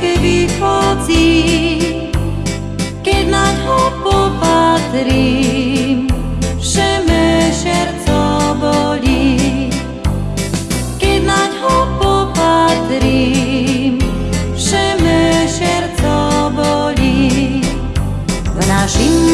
keby chodí, keď na ho popatrím, všeme šerco bolí. Keď na ho popatrím, všeme šerco bolí. V našim